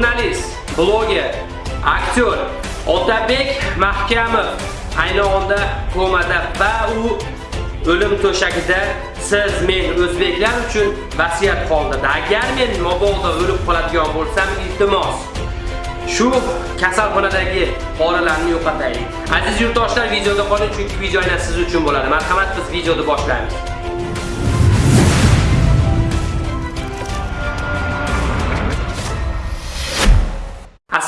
jurnalist, bloger, aktyor Otabek Mahkamov ayni onda komada va u o'lim to'shagida siz men o'zbeklar uchun vasiyat qoldirdi. Agar men mabodo o'lib qoladigan bo'lsam, iltimos shu kasalxonadagi poralarni yo'qotaylik. Aziz yurtdoshlar, videoda qoling chunki video aynan siz uchun bo'ladi. Marhamat, biz videoni boshlaymiz.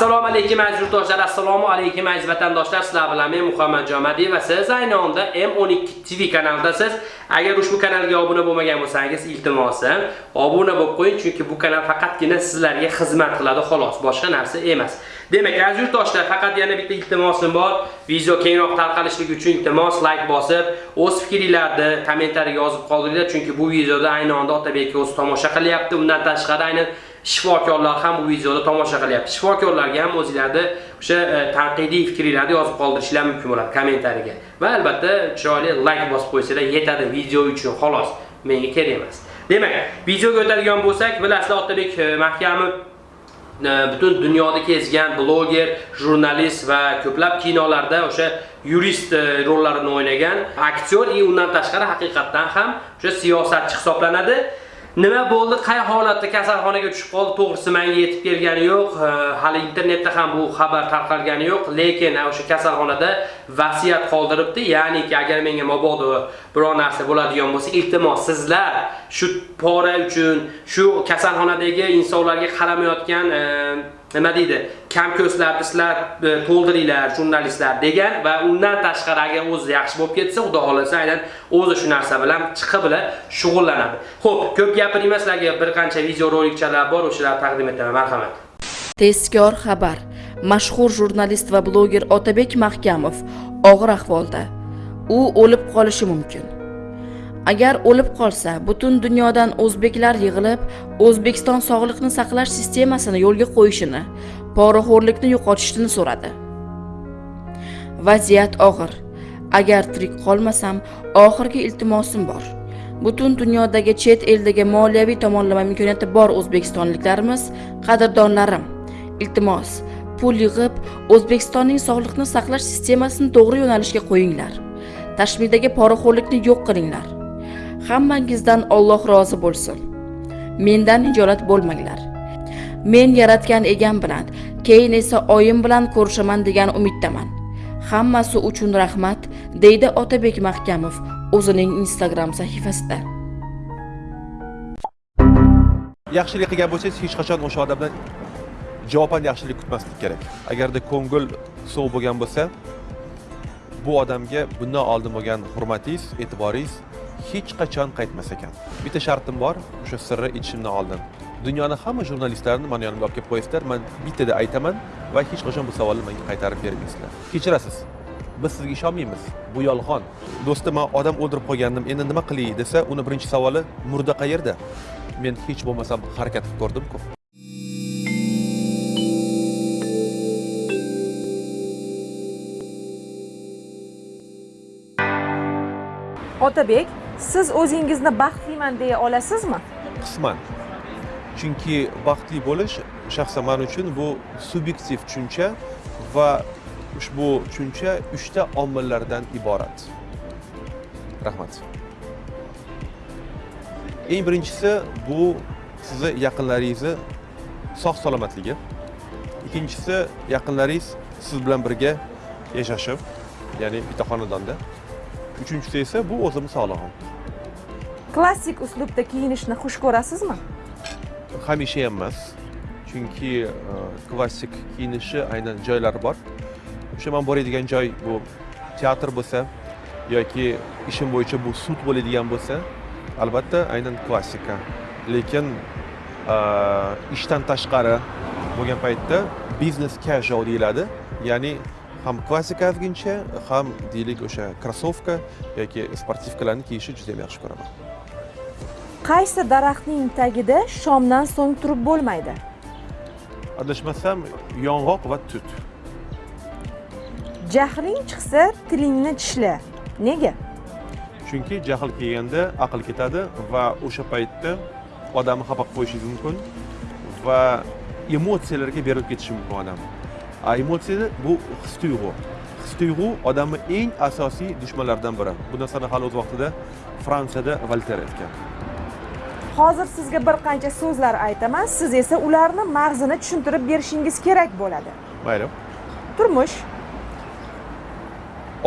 Assalomu alaykum aziz yurtdoshlar, assalomu alaykum aziz vatandoshlar. Sizlar bilan men Muhammad Jomadiy va siz ayni onda M12 TV kanalidasiz. Agar ushbu kanalga obuna bo'lmagan bo'lsangiz, iltimosim, obuna bo'lib qo'ying, chunki bu kanal faqatgina sizlarga xizmat qiladi, xolos, boshqa narsa emas. Demak, aziz yurtdoshlar, faqat yana bitta iltimosim bor. Video kengroq tarqalishligi uchun iltimos like bosib, o'z fikringizni kommentariyaga yozib qoldiringlar, chunki bu videoda ayni onda Otabek o'zi tomosha qilyapti. Undan tashqari aynan shifokorlar ham bu videoda tomosha qilyapti. Shifokorlarga ham o'zingizlarni o'sha e, tanqidiy fikringizni yozib qoldirishlar mumkin bo'ladi kommentariyaga. Va albatta chiroyli like bosib qo'ysangiz yetadi video uchun xolos. Menga kerak emas. Demak, videoga o'tadigan bo'lsak, bilasizlar Otabek e, Mahkamov e, butun dunyoda kezgan bloger, jurnalist va ko'plab kinolarda o'sha yurist rollarini o'ynagan aktyor va undan tashqari haqiqatdan ham o'sha siyosatchi hisoblanadi. Nima bo'ldi, qay holatda kasalxonaga tushib qoldi, to'g'risi menga yetib kelgani yo'q. Hali internetda ham bu xabar tarqalgani yo'q, lekin o'sha kasalxonada vasiyat qoldiribdi. Ya'niki agar menga mabodo biror narsa bo'ladigan bo'lsa, iltimos sizlar shu pora uchun, shu kasalxonadagi insonlarga qaramayotgan nima deydi? Kam ko'zlarni sizlar e, to'ldiringlar jurnalistlar degan va undan tashqari agar o'zi yaxshi bo'lib ketsa xudo xohlasa aynan o'zi shu narsa bilan chiqib bilan shug'ullanadi. Xo'p, ko'p gapirmayman sizlarga bir qancha video rolikchalar bor o'shalarni taqdim etaman marhamat. Tezkor xabar. Mashhur jurnalist va bloger otabek mahkamov og'ir ahvolda. U o'lib qolishi mumkin. Agar o'lib qolsa butun dunyodan o'zbeklar yig'ilib o'zbekiston sog'liqni saqlash sistemasini yo'lga qo'yishini poraxo'rlikni yo'qotishini so'radi. Vaziyat og'ir. Agar tirik qolmasam oxirgi iltimosim bor. Butun dunyodagi chet eldagi moliyaviy tomonlama imkoniyati bor o'zbekistonliklarimiz qadrdonlarim. Iltimos pul yig'ib o'zbekistonning sog'liqni saqlash sistemasini to'g'ri yo'nalishga qo'yinglar. Tashmidagi poraxo'rlikni yo'q qilinglar. Hammangizdan Alloh rozi bo'lsin. Mendan hijolat bo'lmanglar. Men yaratgan egam bilan keyin esa oyim bilan ko'rishaman degan umiddaman. Hammasi uchun rahmat deydi otabek mahkamov o'zining instagram sahifasida. Yaxshilik qilgan bo'lsangiz hech qachon o'sha odamdan javoban yaxshilik kutmaslik kerak. Agarda ko'ngil sovuq bo'lgan bo'lsa bu odamga bundan oldin bo'lgan hurmatingiz e'tiboringiz hech qachon qaytmas ekan. Bitta shartim bor o'sha sirni aytishimdan oldin dunyoni hamma jurnalistlarini mani yonimga olib kelib qo'yasizlar man bittada aytaman va hech qachon bu savolni menga qaytarib bermaysizlar. Kechirasiz. Biz sizga ishonmaymiz. Bu yolg'on. Do'stim man odam o'ldirib qo'ygandim endi nima qilay desa uni birinchi savoli murda qayerda? Men hech bo'lmasam harakat qilib ko'rdimku. Otabek siz o'zingizni baxtliman deya olasizmi? Qisman. Chunki baxtli bo'lish shaxsan man uchun bu subyektiv tushuncha va ushbu tushuncha uchta omillardan iborat. Rahmat. Eng birinchisi bu sizni yaqinlaringizni sog' salomatligi. Ikkinchisi yaqinlaringiz siz bilan birga yashashib ya'ni bitta xonadonda uchinchisi esa bu o'zim sog'lig'im klassik uslubda kiyinishni xush ko'rasizmi hamisha ham emas chunki e, klassik kiyinishi aynan joylari bor o'sha man boradigan joy bu teatr bo'lsa yoki ishim bo'yicha bu sud bo'ladigan bo'lsa albatta aynan klassika. Lekin e, ishdan tashqari bo'lgan paytda biznes casual deyiladi. Ya'ni ham klassika ozgincha ham deylik o'sha krossovka yoki sportivkalarni kiyishni juda ham yaxshi ko'raman. Qaysi daraxtning tagida shomdan so'ng turib bo'lmaydi? Adashmasam yong'oq va tut. Jahling chiqsa tilingni tishla. Nega? Chunki jahl kelganda aql ketadi va o'sha paytda odamni xafa qilib qo'yishingiz mumkin va emotsiyalarga berilib ketishi mumkin odam emotsiya bu his tuyg'u his tuyg'u odamni eng asosiy dushmanlaridan biri bu narsani hali o'z vaqtida fransiyada volter aytgan hozir sizga bir qancha so'zlar aytaman siz esa ularni mag'zini tushuntirib berishingiz kerak bo'ladi mayli turmush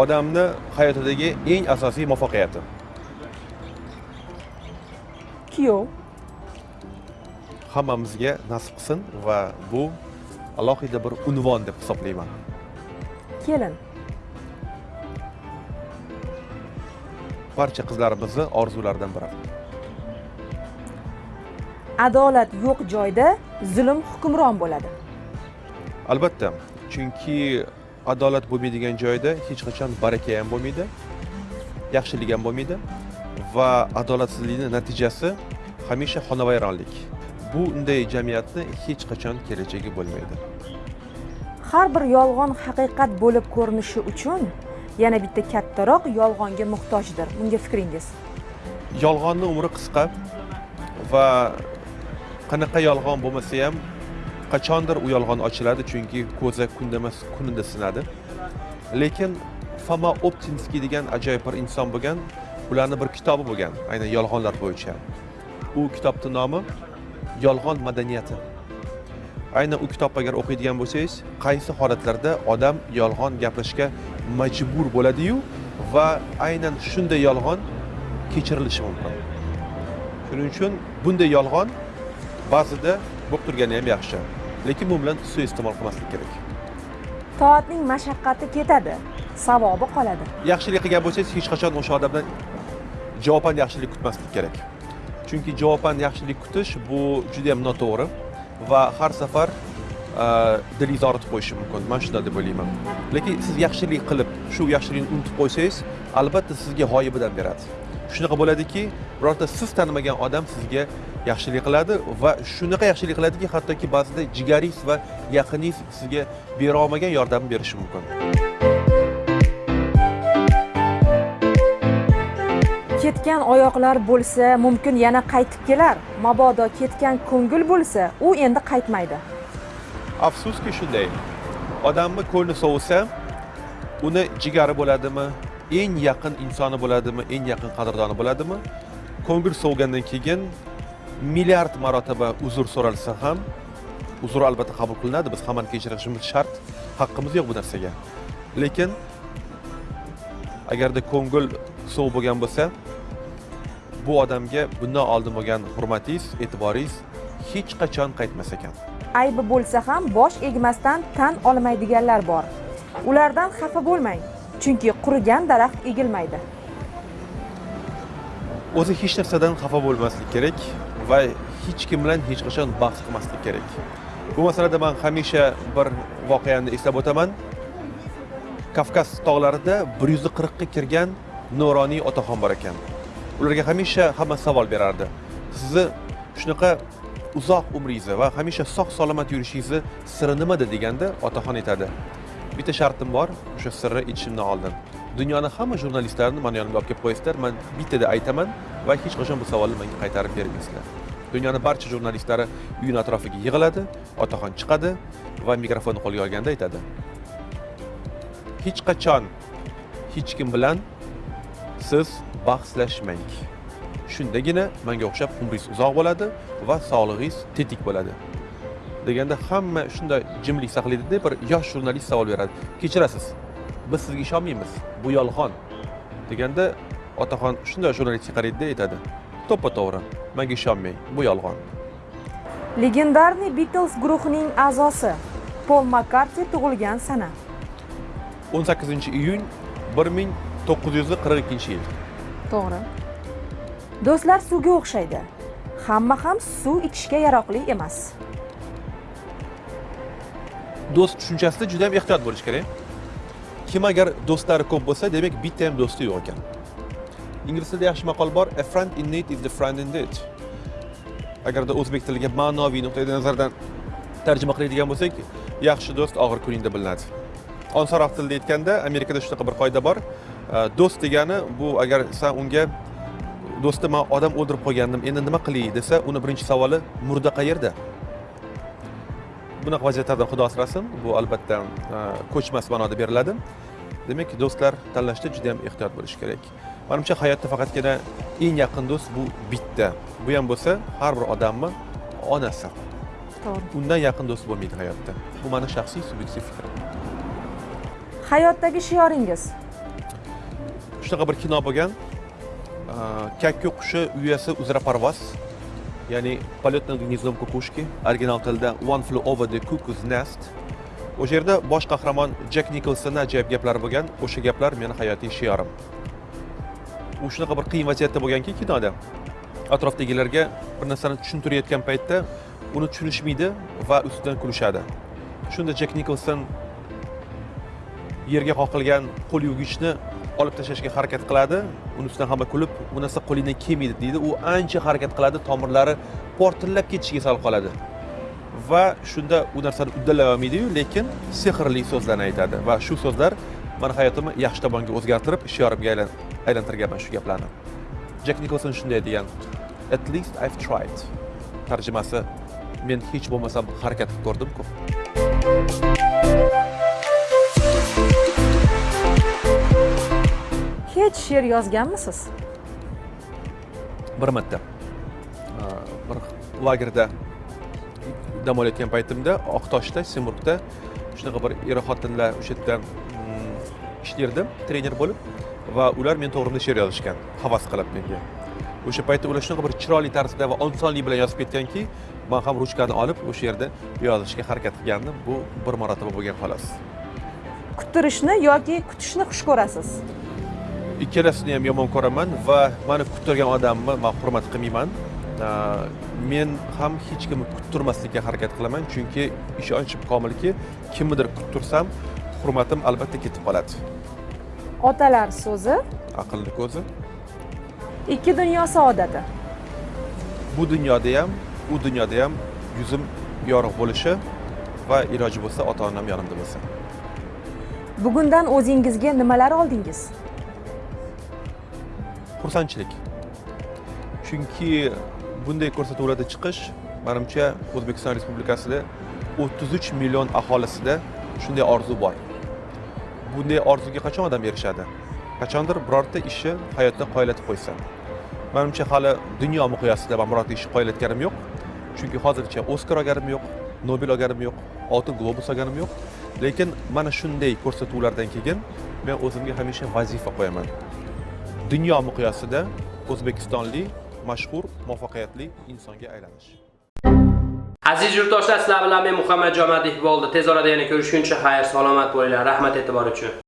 odamni hayotidagi eng asosiy muvaffaqiyati kuyov hammamizga nasib qilsin va bu alohida bir unvon deb hisoblayman. Kelin. Barcha qizlarimizni orzularidan biri. Adolat yo'q joyda zulm hukmron bo'ladi. Albatta chunki adolat bo'lmaydigan joyda hech qachon baraka ham bo'lmaydi yaxshilik ham bo'lmaydi va adolatsizlikni natijasi hamisha xonavayronlik bu unday jamiyatni hech qachon kelajagi bo'lmaydi. Har bir yolg'on haqiqat bo'lib ko'rinishi uchun yana bitta kattaroq yolg'onga muhtojdir. Bunga fikringiz? Yolg'onni umri qisqa va qanaqa yolg'on bo'lmasa ham qachondir u yolg'on ochiladi chunki ko'za kunda emas kunida sinadi. Lekin foma optinskiy degan ajoyib bir inson bo'lgan ularni bir kitobi bo'lgan aynan yolg'onlar bo'yicha. U kitobni nomi yolg'on madaniyati. Aynan u kitobni agar o'qiydigan bo'lsangiz qaysi holatlarda odam yolg'on gapirishga majbur bo'ladiyu va aynan shunday yolg'on kechirilishi mumkin. Shuning uchun bunday yolg'on ba'zida bo'lib turgani ham yaxshi lekin bu bilan suiiste'mol qilmaslik kerak. Toatning mashaqqati ketadi savobi qoladi. Yaxshilik qilgan bo'lsangiz hech qachon o'sha odamdan javoban yaxshilik kutmaslik kerak chunki javoban yaxshilik kutish bu juda yam noto'g'ri va har safar e, dilingiz og'ritib qo'yishi mumkin. Man shunday deb o'ylayman lekin siz yaxshilik qilib shu yaxshilikni unutib qo'ysangiz albatta sizga g'oyibidan beradi. Shunaqa bo'ladiki birorta siz tanimagan odam sizga yaxshilik qiladi va shunaqa yaxshilik qiladiki hattoki ba'zida jigaringiz va yaqiningiz sizga bera olmagan yordamni berishi mumkin. Ketgan oyoqlar bo'lsa mumkin yana qaytib kelar. Mabodo ketgan ko'ngil bo'lsa u endi qaytmaydi. Afsuski shunday. Odamni ko'ngli sovisa uni jigari bo'ladimi eng yaqin insoni bo'ladimi eng yaqin qadrdoni bo'ladimi? Ko'ngil sovgandan keyin milliard marotaba uzr so'ralsa ham uzr albatta qabul qilinadi. Biz hammani kechirishimiz shart haqqimiz yo'q bu narsaga. Lekin agarda ko'ngil sovuq bo'lgan bo'lsa bu odamga bundan oldin bo'lgan hurmatingiz e'tiboringiz hech qachon qaytmas ekan. Aybi bo'lsa ham bosh egmasdan tan olmaydiganlar bor. Ulardan xafa bo'lmang chunki qurigan daraxt egilmaydi. O'zi hech narsadan xafa bo'lmaslik kerak va hech kim bilan hech qachon bahs qilmaslik kerak. Bu masalada man hamisha bir voqeani eslab o'taman. Kavkaz tog'larida bir yuz qirqqa kirgan nuroniy otaxon bor ekan ularga hamisha hamma savol berardi. Sizni shunaqa uzoq umringizni va hamisha sog' salomat yurishingizni siri nimada deganda otaxon aytadi bitta shartim bor o'sha sirni ichishimdan oldin dunyoni hamma jurnalistlarini mani yonimga olib kelib qo'yasizlar man bittada aytaman va hech qachon bu savolni menga qaytarib bermaysizlar dunyoni barcha jurnalistlari uyini atrofiga yig'iladi otaxon chiqadi va mikrofonni qo'lga olganda aytadi. Hech qachon hech kim bilan siz bahslashmang. Shundagina manga o'xshab umringiz uzoq bo'ladi va sog'lig'ingiz tetik bo'ladi. Deganda hamma shunday jimlik saqlaydida bir yosh jurnalist savol beradi. Kechirasiz biz sizga ishonmaymiz bu yolg'on. Deganda otaxon shunday jurnalistga qaraydida aytadi. To'ppa to'g'ri manga ishonmang bu yolg'on. Legendarniy Beatles guruhining a'zosi Pol Makkarti tug'ilgan sana. 18 iyun 1942 yil. To'g'ri. Do'stlar suvga o'xshaydi. Hamma ham suv ichishga yaroqli emas. Do'st tushunchasida juda ham ehtiyot bo'lish kerak. Kim agar do'stlari ko'p bo'lsa demak bitta ham do'sti yo'q ekan. Ingliz tilida yaxshi maqol bor a friend in need is the friend in debt agarda o'zbek tiliga ma'noviy nuqtai nazardan tarjima qiladigan bo'lsak yaxshi do'st og'ir kuningda bilinadi. Osonroq tilda aytganda amerikada shunaqa bir qoida bor do'st degani bu agar san unga do'stim man odam o'ldirib qo'ygandim endi nima qilay? desa uni birinchi savoli murda qayerda bunaqa vaziyatlardan xudo asrasin. Bu albatta e, ko'chmas ma'noda beriladi. Demak do'stlar tanlashda juda yam ehtiyot bo'lish kerak. Manimcha hayotda faqatgina eng yaqin do'st bu bitta. Bu ham bo'lsa har bir odamni onasi. To'g'ri. Undan yaqin do'st bo'lmaydi hayotda. Bu mani shaxsiy subyektiv fikrim hayotdagi shioringiz shunaqa bir kino bo'lgan. Kakku qushi uyasi uzra parvoz. Ya'ni полет над гнездом кукушки original tilda one flew over the cuckoo's nest. O'sha yerda bosh qahramon jek nikolsonni ajoyib gaplari bo'lgan. O'sha gaplar meni hayotiy shiorim u shunaqa bir qiyin vaziyatda bo'lganki kinoda. Atrofdagilarga bir narsani tushuntirayotgan paytda uni tushunishmaydi va ustidan kulishadi. Shunda jek nikolson yerga qoqilgan qo'l yuvgichni olib tashlashga harakat qiladi. Uni ustidan hamma kulib bu narsa qo'lingdan kelmaydi deydi. U ancha harakat qiladi tomirlari portillab ketishiga sal qoladi. Va shunda u narsani uddalay olmaydiyu lekin sehrli so'zlarni aytadi. Va shu so'zlar mani hayotimni yaxshi tomonga o'zgartirib ishyorimga aylantirganman shu gaplarni. Jak nikolson shunday degan at least i've tried. Tarjimasi men hech bo'lmasam harakat qilib ko'rdimku. Hech she'r yozganmisiz? Bir marta. Bir lagerda dam olayotgan paytimda oqtoshda semurgda shunaqa bir er xotinlar o'sha yerda mm, ishlardi trener bo'lib va ular men to'g'rimda she'r yozishgan havas qilib menga. O'sha paytda ular shunaqa bir chiroyli tarzda va osonlik bilan yozib ketganki man ham ruchkani olib o'sha yerda yozishga harakat qilgandim. Bu bir marotaba bo'lgan xolos. Kuttirishni yoki kutishni xush ko'rasiz ikkalasini ham yomon ko'raman va mani kuttirgan odamni man hurmat qilmayman. Men ham hech kimni kuttirmaslikka harakat qilaman chunki ishonchim komilki kimnidir kuttirsam hurmatim albatta ketib qoladi. Otalar so'zi? Aqlni ko'zi. Ikki dunyo saodati. Bu dunyoda ham u dunyoda ham yuzim yorug' bo'lishi va iloji bo'lsa ota onam yonimda bo'lsa bugundan o'zingizga nimalar oldingiz xursandchilik. Chunki bunday ko'rsatuvlarda chiqish manimcha o'zbekiston respublikasida 33 million aholisida shunday orzu bor. Bunday orzuga qachon odam erishadi? Qachondir birorta ishni hayotda qoyillatib qo'ysa. Manimcha hali dunyo miqyosida man birorta ishni qoyillatganim yo'q. Chunki hozircha oskar olganim yo'q nobel olganim yo'q oltin globus olganim yo'q. Lekin mana shunday ko'rsatuvlardan keyin men o'zimga hamisha vazifa qo'yaman. Dunyo miqyosida o'zbekistonlik mashhur muvaffaqiyatli insonga aylanish Aziz yurtdoshlar, sizlar bilan men Muhammad Jomadiyev bo'ldi. Tez orada yana ko'rishguncha xayr, salomat bo'linglar. Rahmat e'tibor uchun.